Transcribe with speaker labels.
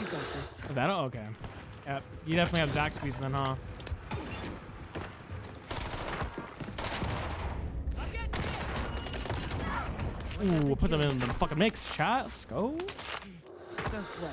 Speaker 1: You got this.
Speaker 2: That okay. Yep. You definitely have Zaxby's then, huh? Ooh, we'll put them in the fucking mix, chat. Let's go.
Speaker 1: No sweat.